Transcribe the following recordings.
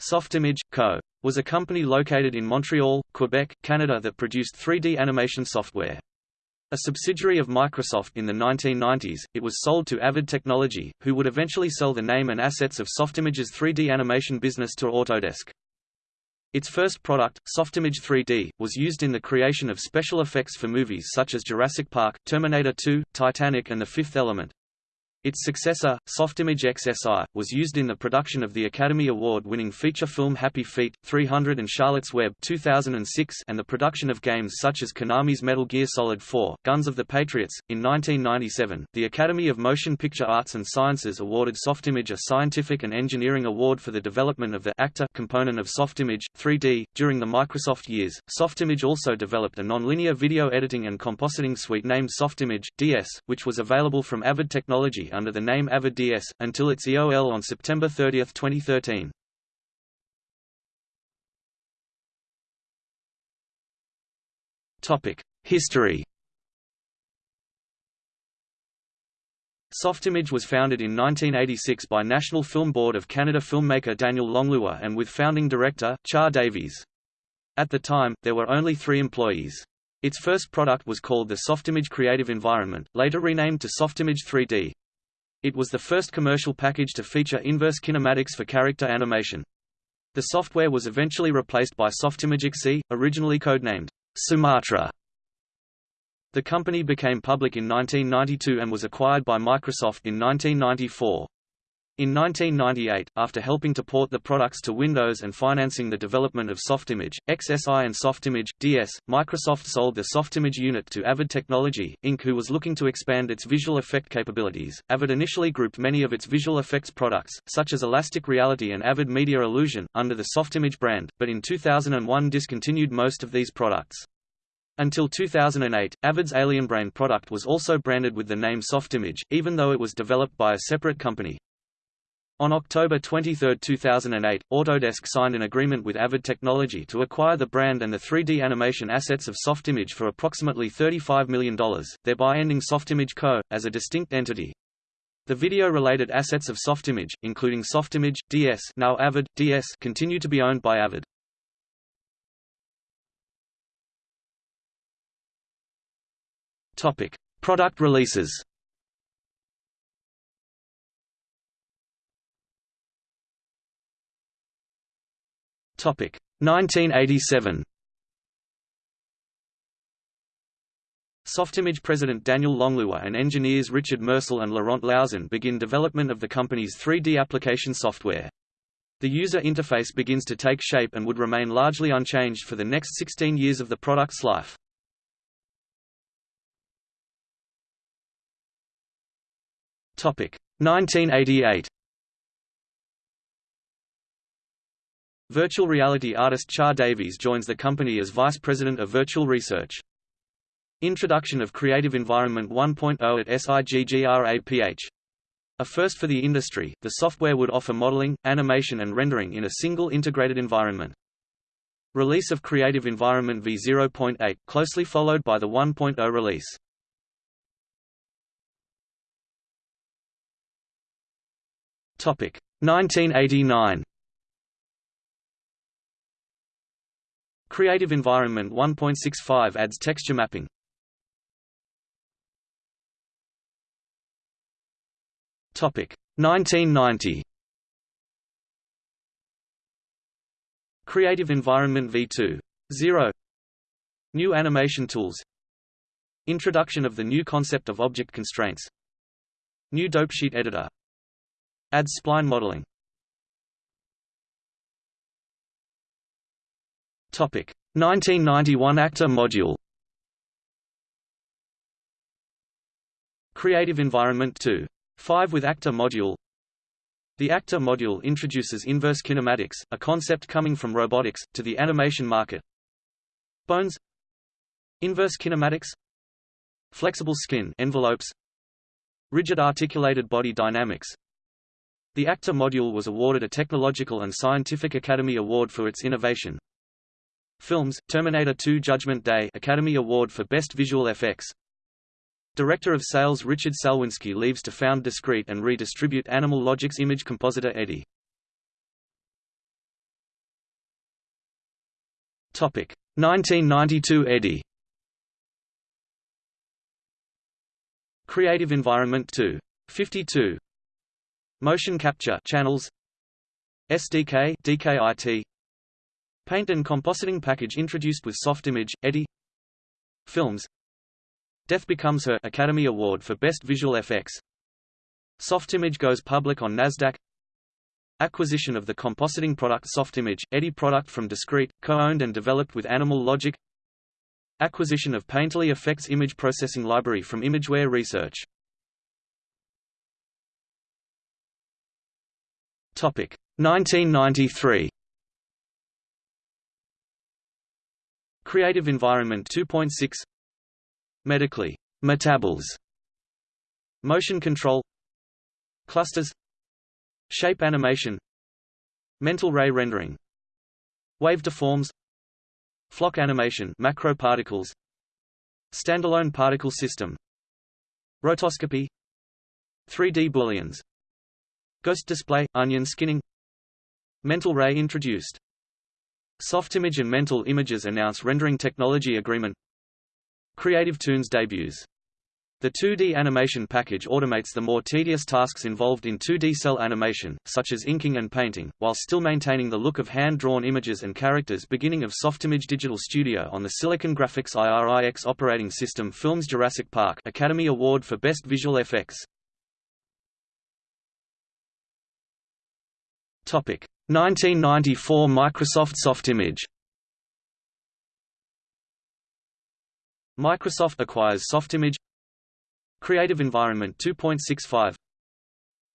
Softimage, Co. was a company located in Montreal, Quebec, Canada that produced 3D animation software. A subsidiary of Microsoft in the 1990s, it was sold to Avid Technology, who would eventually sell the name and assets of Softimage's 3D animation business to Autodesk. Its first product, Softimage 3D, was used in the creation of special effects for movies such as Jurassic Park, Terminator 2, Titanic and The Fifth Element. Its successor, Softimage XSI, was used in the production of the Academy Award-winning feature film Happy Feet, 300 and Charlotte's Web 2006 and the production of games such as Konami's Metal Gear Solid 4, Guns of the Patriots. In 1997, the Academy of Motion Picture Arts and Sciences awarded Softimage a Scientific and Engineering Award for the development of the actor component of Softimage, 3D. During the Microsoft years, Softimage also developed a nonlinear video editing and compositing suite named Softimage, DS, which was available from Avid Technology under the name Avid until its EOL on September 30, 2013. History Softimage was founded in 1986 by National Film Board of Canada filmmaker Daniel Langlois and with founding director, Char Davies. At the time, there were only three employees. Its first product was called the Softimage Creative Environment, later renamed to Softimage 3D. It was the first commercial package to feature inverse kinematics for character animation. The software was eventually replaced by Softimage XSI, originally codenamed Sumatra. The company became public in 1992 and was acquired by Microsoft in 1994. In 1998, after helping to port the products to Windows and financing the development of Softimage, XSI and Softimage, DS, Microsoft sold the Softimage unit to Avid Technology, Inc. who was looking to expand its visual effect capabilities. Avid initially grouped many of its visual effects products, such as Elastic Reality and Avid Media Illusion, under the Softimage brand, but in 2001 discontinued most of these products. Until 2008, Avid's AlienBrain product was also branded with the name Softimage, even though it was developed by a separate company. On October 23, 2008, Autodesk signed an agreement with Avid Technology to acquire the brand and the 3D animation assets of Softimage for approximately $35 million, thereby ending Softimage Co. as a distinct entity. The video-related assets of Softimage, including Softimage, DS now Avid, DS continue to be owned by Avid. Topic: Product releases. Topic 1987. Softimage president Daniel Langlois and engineers Richard Mercille and Laurent Lauzon begin development of the company's 3D application software. The user interface begins to take shape and would remain largely unchanged for the next 16 years of the product's life. Topic 1988. Virtual reality artist Char Davies joins the company as Vice President of Virtual Research. Introduction of Creative Environment 1.0 at SIGGRAPH. A first for the industry, the software would offer modeling, animation and rendering in a single integrated environment. Release of Creative Environment v0.8, closely followed by the 1.0 release. Topic 1989. Creative Environment 1.65 adds texture mapping. Topic 1990. Creative Environment v2. 0 New animation tools Introduction of the new concept of object constraints New dopesheet editor Adds spline modeling Topic. 1991 Actor module. Creative Environment 2. 5 with Actor module. The Actor module introduces inverse kinematics, a concept coming from robotics, to the animation market. Bones. Inverse kinematics. Flexible skin envelopes. Rigid articulated body dynamics. The Actor module was awarded a Technological and Scientific Academy Award for its innovation. Films, Terminator 2 Judgment Day Academy Award for Best Visual Effects. Director of Sales Richard Szalwinski leaves to found Discreet and redistribute Animal Logic's image compositor Eddie. Topic. 1992 Eddie Creative Environment 2. 52 Motion Capture Channels. SDK DKIT Paint and compositing package introduced with Softimage Eddie Films Death Becomes Her Academy Award for Best Visual Effects Softimage goes public on Nasdaq Acquisition of the compositing product Softimage Eddie product from Discreet co-owned and developed with Animal Logic Acquisition of Painterly Effects image processing library from Imageware Research. Topic 1993. Creative Environment 2.6 Metaclay, Metaballs Motion control. Clusters. Shape animation. Mental ray rendering. Wave deforms. Flock animation macro particles Standalone particle system. Rotoscopy. 3D booleans. Ghost display, onion skinning. Mental ray introduced Softimage and Mental Images announce rendering technology agreement. Creative Toonz debuts. The 2D animation package automates the more tedious tasks involved in 2D cell animation, such as inking and painting, while still maintaining the look of hand-drawn images and characters beginning of Softimage Digital Studio on the Silicon Graphics IRIX operating system Films Jurassic Park Academy Award for Best Visual Effects. Topic 1994 Microsoft Softimage Microsoft acquires Softimage Creative Environment 2.65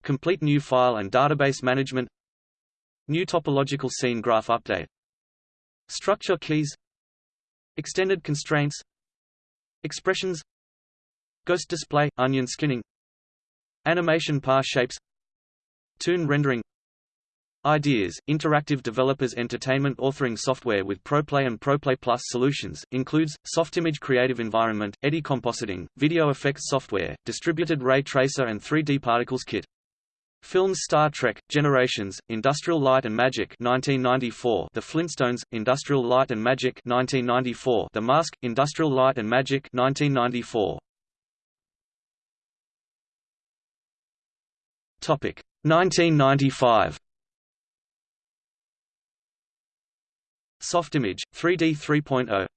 Complete new file and database management. New topological scene graph update. Structure keys. Extended constraints. Expressions. Ghost display, onion skinning. Animation par shapes. Toon rendering Ideas, interactive developers entertainment authoring software with ProPlay and ProPlay Plus solutions, includes, Softimage Creative Environment, Eddie Compositing, Video Effects Software, Distributed Ray Tracer and 3D Particles Kit. Films Star Trek, Generations, Industrial Light and Magic 1994, The Flintstones, Industrial Light and Magic 1994, The Mask, Industrial Light and Magic 1994. Topic 1995 Softimage, 3D 3.0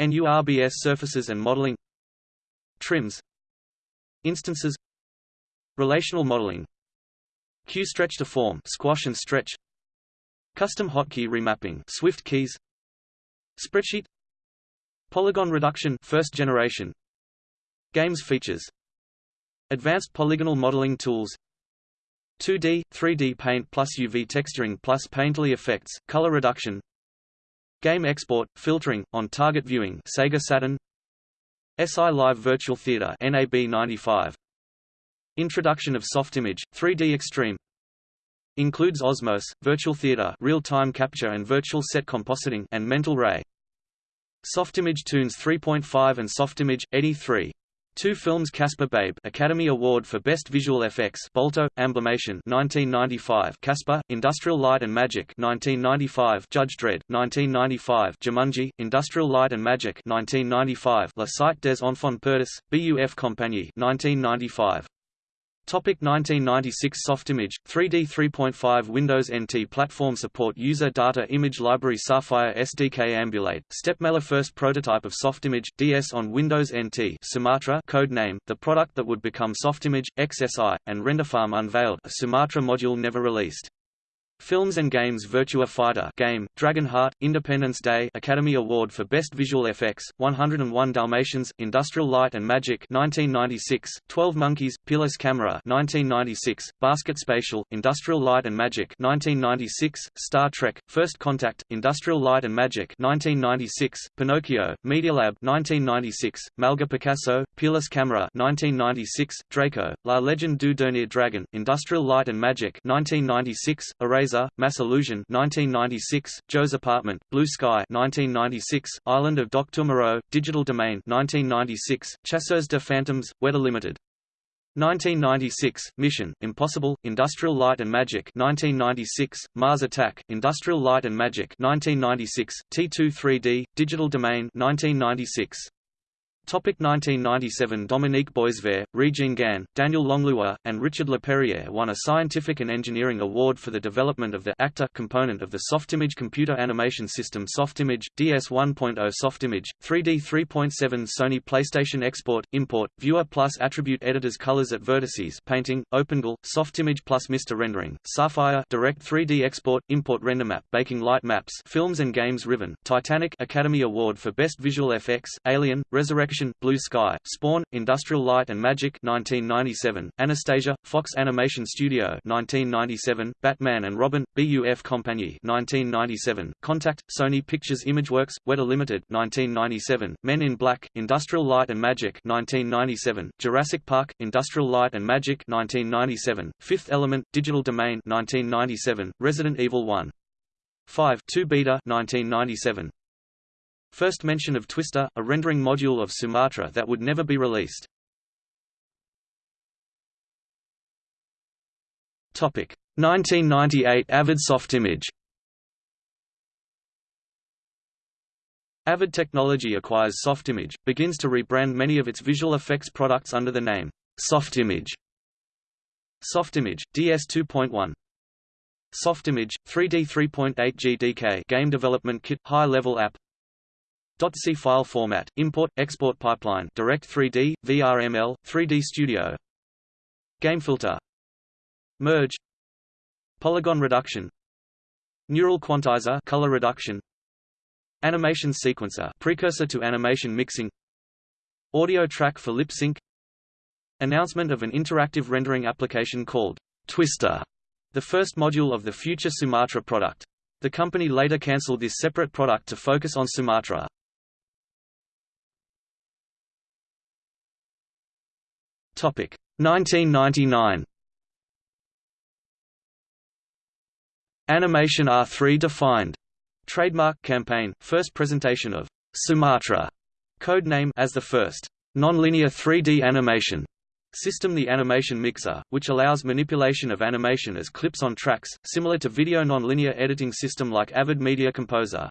NURBS surfaces and modeling. Trims. Instances. Relational modeling. Q-stretch to form squash and stretch. Custom hotkey remapping Swift keys. Spreadsheet. Polygon reduction first generation. Games features. Advanced polygonal modeling tools. 2D, 3D paint plus UV texturing plus painterly effects, color reduction Game export, filtering, on-target viewing Sega Saturn. SI Live Virtual Theater NAB 95 Introduction of Softimage, 3D Extreme. Includes Osmos, Virtual Theater real-time capture and virtual set compositing and Mental Ray. Softimage Toonz 3.5 and Softimage, Eddie 3 Two films Casper Babe Academy Award for Best Visual Effects Balto, Amblimation 1995 Casper, Industrial Light and Magic 1995 Judge Dredd, 1995 Jumanji, Industrial Light and Magic 1995 La Cite des Enfants Perdus, BUF Compagnie 1995 Topic 1996 Softimage, 3D 3.5 Windows NT platform support User data image library Sapphire SDK Ambulate, StepMailer first prototype of Softimage, DS on Windows NT Sumatra code name, the product that would become Softimage, XSI, and RenderFarm unveiled a Sumatra module never released. Films and Games Virtua Fighter game, Dragon Heart, Independence Day Academy Award for Best Visual Effects, 101 Dalmatians, Industrial Light and Magic 1996, 12 Monkeys, Peerless Camera 1996, Basket Spatial, Industrial Light and Magic 1996, Star Trek, First Contact, Industrial Light and Magic 1996, Pinocchio, Medialab 1996, Malga Picasso, Peerless Camera 1996, Draco, La Legend du Dernier Dragon, Industrial Light and Magic 1996, Eraser Laser, Mass Illusion 1996, Joe's Apartment, Blue Sky 1996, Island of Dr. Moreau, Digital Domain 1996, Chasseurs de Phantoms, Weta Limited 1996, Mission, Impossible, Industrial Light and Magic 1996, Mars Attack, Industrial Light and Magic 1996, T2 3D, Digital Domain 1996. Topic 1997 Dominique Boisvert, Rejean Gagne, Daniel Langlois, and Richard Laperriere won a scientific and engineering award for the development of the actor component of the Softimage computer animation system Softimage, DS 1.0 Softimage, 3D 3.7 Sony PlayStation Export, Import, Viewer Plus Attribute Editors Colors at Vertices Painting, OpenGL, Softimage Plus Mr. Rendering, Sapphire Direct 3D Export, Import RenderMap Baking Light Maps Films and Games Riven, Titanic Academy Award for Best Visual FX, Alien, Resurrection Blue Sky, Spawn, Industrial Light and Magic 1997, Anastasia, Fox Animation Studio 1997, Batman and Robin, BUF Compagnie 1997, Contact, Sony Pictures Imageworks, Weta Limited 1997, Men in Black, Industrial Light and Magic 1997, Jurassic Park, Industrial Light and Magic 1997, Fifth Element, Digital Domain 1997, Resident Evil 1. 5 2 Beta 1997 First mention of Twister, a rendering module of Sumatra that would never be released. Topic 1998 Avid Softimage. Avid Technology acquires Softimage, begins to rebrand many of its visual effects products under the name Softimage. Softimage, DS 2.1 Softimage, 3D 3.8 GDK Game Development Kit High-level app .c file format, import, export pipeline Direct 3D, VRML, 3D Studio. GameFilter Merge. Polygon reduction. Neural quantizer color reduction. Animation sequencer precursor to animation mixing. Audio track for lip sync. Announcement of an interactive rendering application called Twister, the first module of the future Sumatra product. The company later cancelled this separate product to focus on Sumatra. Topic 1999. Animation R3 defined. Trademark campaign, first presentation of Sumatra, code name as the first nonlinear 3D animation system the animation mixer, which allows manipulation of animation as clips on tracks, similar to video nonlinear editing system like Avid Media Composer.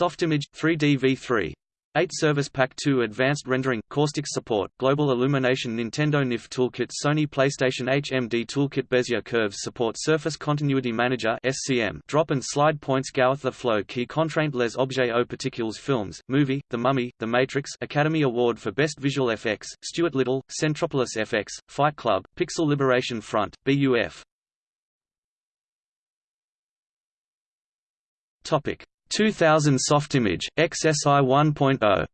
Softimage 3D V3 8 Service Pack 2 Advanced Rendering, Caustic Support, Global Illumination Nintendo NIF Toolkit Sony PlayStation HMD Toolkit Bezier Curves Support Surface Continuity Manager SCM Drop and Slide Points Gauth the Flow Key Contraint les objets aux particules Films, Movie, The Mummy, The Matrix Academy Award for Best Visual FX, Stuart Little, Centropolis FX, Fight Club, Pixel Liberation Front, BUF Topic 2000 Softimage, XSI 1.0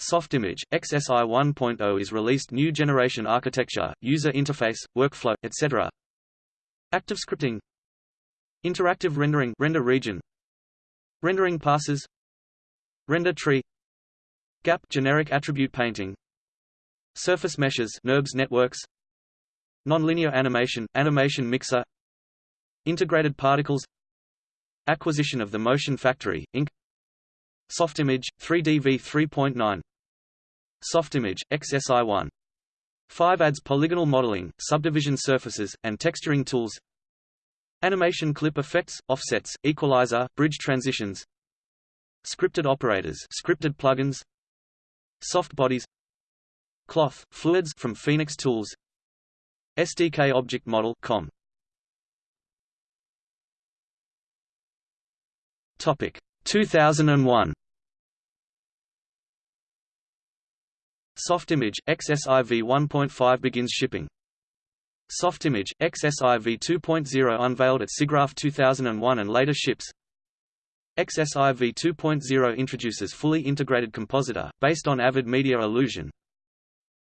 Softimage, XSI 1.0 is released new generation architecture, user interface, workflow, etc. Active scripting. Interactive rendering render region. Rendering passes. Render tree. Gap generic attribute painting. Surface meshes NURBS networks. Nonlinear animation, animation mixer Integrated particles Acquisition of the Motion Factory, Inc. Softimage, 3DV 3.9 Softimage, XSI1 5 adds polygonal modeling, subdivision surfaces, and texturing tools Animation clip effects, offsets, equalizer, bridge transitions Scripted operators scripted plugins Soft bodies Cloth, fluids from Phoenix Tools SDK Object Model com Topic 2001 Softimage XSIV 1.5 begins shipping. Softimage XSIV 2.0 unveiled at SIGGRAPH 2001 and later ships. XSIV 2.0 introduces fully integrated compositor, based on Avid Media Illusion.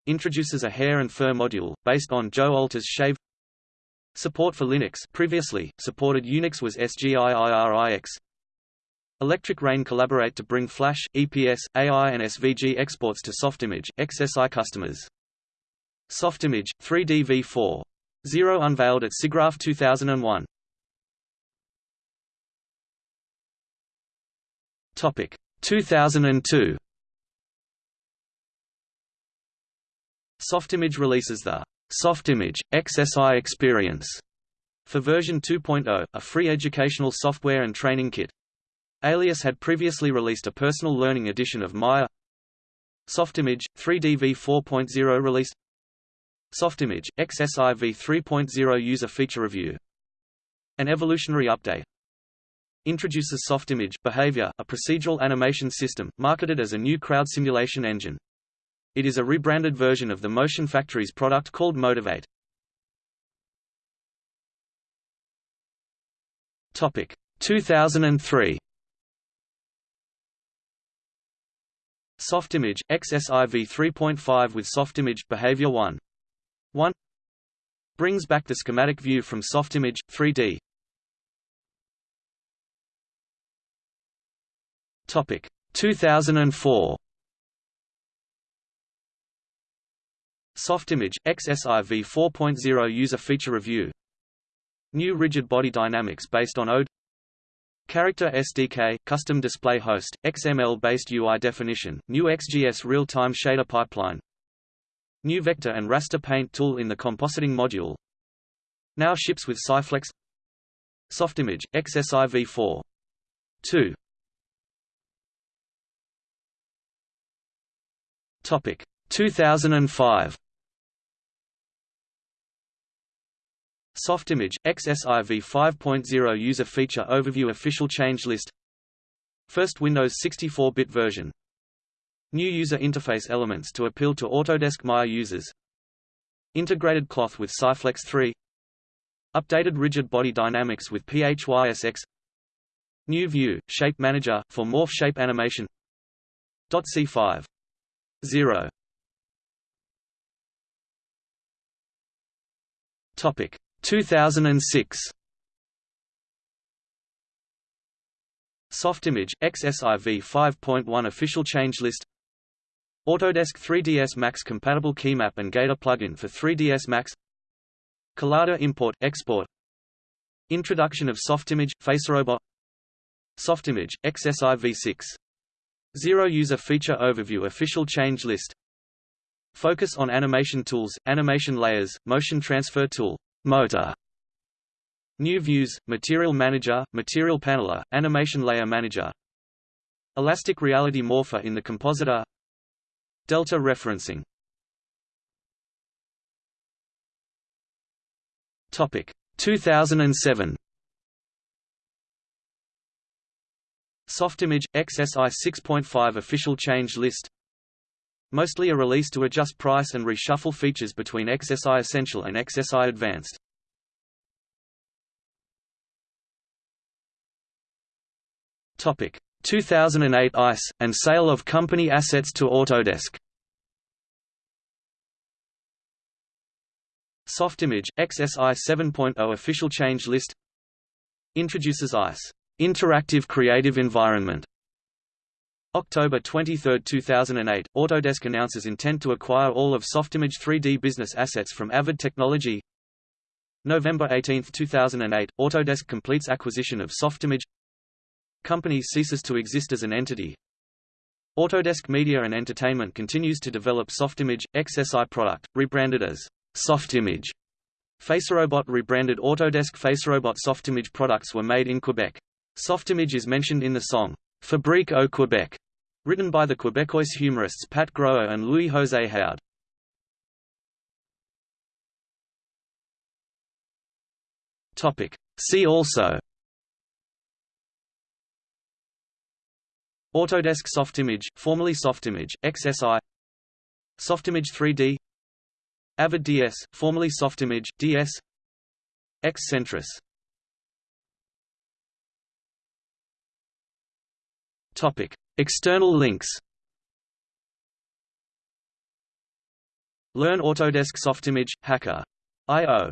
Introduces a hair and fur module, based on Joe Alter's Shave. Support for Linux previously, supported Unix was SGIIRIX. Electric Rain collaborate to bring Flash, EPS, AI and SVG exports to Softimage, XSI customers. Softimage, 3D v4. 0 unveiled at SIGGRAPH 2001. Topic 2002. Softimage releases the Softimage XSI Experience for version 2.0, a free educational software and training kit. Alias had previously released a personal learning edition of Maya. Softimage 3D v 4.0 released. Softimage XSI v 3.0 user feature review. An evolutionary update introduces Softimage Behavior, a procedural animation system, marketed as a new crowd simulation engine. It is a rebranded version of the Motion Factory's product called Motivate. Topic 2003. Softimage XSIV 3.5 with Softimage Behavior 1. 1 brings back the schematic view from Softimage 3D. Topic 2004. Softimage, XSIV 4.0 User Feature Review New Rigid Body Dynamics based on ODE Character SDK, Custom Display Host, XML-based UI definition, new XGS real-time shader pipeline. New Vector and Raster Paint tool in the compositing module. Now ships with Syflex. Softimage, XSIV 4. 2 Topic. 2005 Softimage, XSIV 5.0 User Feature Overview Official Change List. First Windows 64-bit version. New user interface elements to appeal to Autodesk Maya users. Integrated cloth with Syflex 3 Updated rigid body dynamics with PHYSX New view, Shape Manager, for morph shape animation. C5 0 Topic 2006 Softimage, XSIV 5.1 Official change list. Autodesk 3ds Max compatible keymap and Gator plugin for 3ds Max. Collada import, export. Introduction of Softimage, FaceRobot. Softimage, XSIV 6 Zero User Feature Overview Official change list. Focus on animation tools, animation layers, motion transfer tool Motor. New Views, Material Manager, Material Paneler, Animation Layer Manager. Elastic Reality Morpher in the Compositor. Delta Referencing. Topic. 2007 Softimage, XSI 6.5 Official Change List Mostly a release to adjust price and reshuffle features between XSI Essential and XSI Advanced. Topic. 2008 ICE, and sale of company assets to Autodesk. Softimage, XSI 7.0 Official Change List. Introduces ICE. Interactive Creative Environment October 23, 2008, Autodesk announces intent to acquire all of Softimage 3D business assets from Avid Technology. November 18, 2008, Autodesk completes acquisition of Softimage. Company ceases to exist as an entity. Autodesk Media and Entertainment continues to develop Softimage, XSI product, rebranded as Softimage. FaceRobot rebranded Autodesk FaceRobot Softimage products were made in Quebec. Softimage is mentioned in the song, Fabrique au Québec, written by the Quebecois humorists Pat Groer and Louis-José. Topic. See also. Autodesk Softimage, formerly Softimage, XSI Softimage 3D Avid DS, formerly Softimage, DS X-Centris Topic: External links. Learn Autodesk Softimage Hacker. I/O